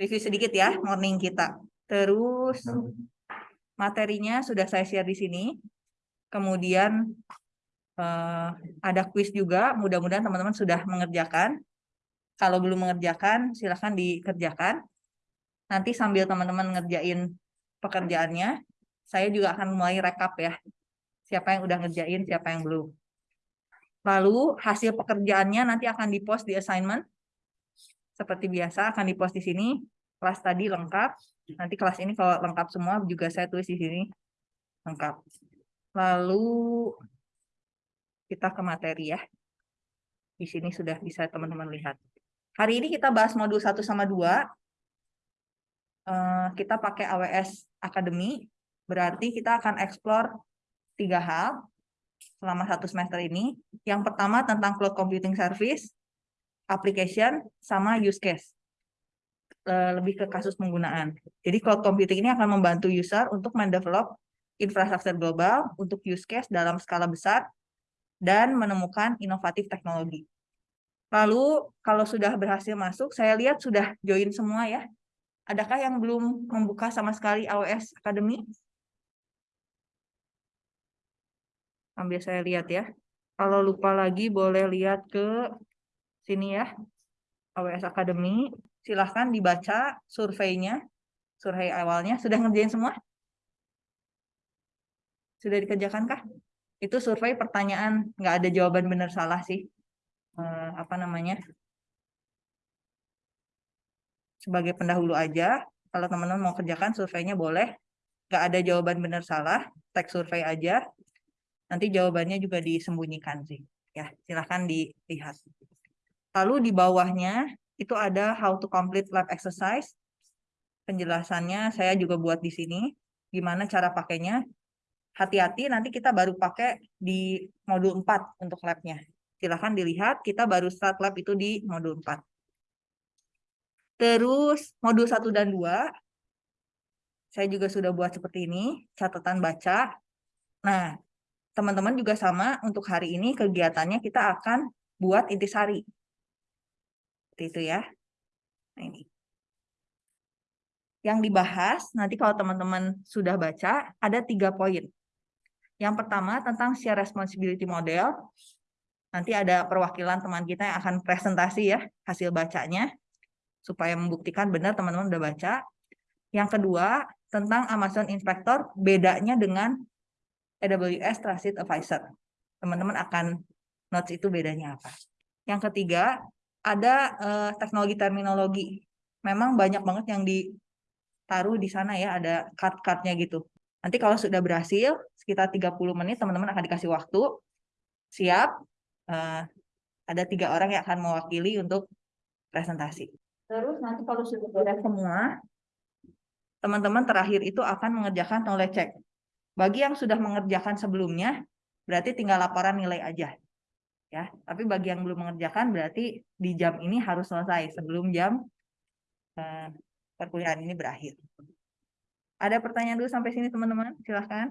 review sedikit ya morning kita. Terus materinya sudah saya share di sini. Kemudian uh, ada quiz juga. Mudah-mudahan teman-teman sudah mengerjakan. Kalau belum mengerjakan, silahkan dikerjakan. Nanti sambil teman-teman ngerjain pekerjaannya, saya juga akan mulai rekap ya. Siapa yang udah ngerjain, siapa yang belum. Lalu hasil pekerjaannya nanti akan dipost di assignment. Seperti biasa akan dipost di sini. Kelas tadi lengkap. Nanti kelas ini kalau lengkap semua juga saya tulis di sini. Lengkap. Lalu kita ke materi ya. Di sini sudah bisa teman-teman lihat. Hari ini kita bahas modul 1 sama 2. Eh, kita pakai AWS Academy. Berarti kita akan explore tiga hal selama satu semester ini. Yang pertama tentang cloud computing service, application, sama use case. Lebih ke kasus penggunaan. Jadi cloud computing ini akan membantu user untuk mendevelop infrastruktur global untuk use case dalam skala besar dan menemukan inovatif teknologi. Lalu kalau sudah berhasil masuk, saya lihat sudah join semua ya. Adakah yang belum membuka sama sekali AWS Academy? Ambil saya lihat ya. Kalau lupa lagi boleh lihat ke sini ya. AWS Academy. Silahkan dibaca surveinya. Survei awalnya. Sudah ngerjain semua? Sudah dikerjakan kah? Itu survei pertanyaan. Nggak ada jawaban benar salah sih. Eh, apa namanya? Sebagai pendahulu aja. Kalau teman-teman mau kerjakan surveinya boleh. Nggak ada jawaban benar salah. Teks survei aja Nanti jawabannya juga disembunyikan sih. Ya, silahkan dilihat. Lalu di bawahnya itu ada how to complete lab exercise. Penjelasannya saya juga buat di sini. Gimana cara pakainya. Hati-hati nanti kita baru pakai di modul 4 untuk labnya. Silahkan dilihat, kita baru start lab itu di modul 4. Terus modul 1 dan 2, saya juga sudah buat seperti ini, catatan baca. Nah, teman-teman juga sama untuk hari ini kegiatannya kita akan buat intisari. Seperti itu ya. Nah, ini. Yang dibahas, nanti kalau teman-teman sudah baca, ada tiga poin. Yang pertama tentang share responsibility model. Nanti ada perwakilan teman kita yang akan presentasi ya, hasil bacanya. Supaya membuktikan benar teman-teman udah baca. Yang kedua, tentang Amazon Inspector, bedanya dengan AWS Trusted Advisor. Teman-teman akan notes itu bedanya apa. Yang ketiga, ada uh, teknologi terminologi. Memang banyak banget yang ditaruh di sana ya, ada card-cardnya gitu. Nanti kalau sudah berhasil, sekitar 30 menit teman-teman akan dikasih waktu. Siap, uh, ada tiga orang yang akan mewakili untuk presentasi. Terus nanti kalau sudah beres semua, teman-teman terakhir itu akan mengerjakan knowledge check. Bagi yang sudah mengerjakan sebelumnya, berarti tinggal laporan nilai aja. Ya, tapi bagi yang belum mengerjakan berarti di jam ini harus selesai sebelum jam eh, perkuliahan ini berakhir. Ada pertanyaan dulu sampai sini teman-teman? Silahkan.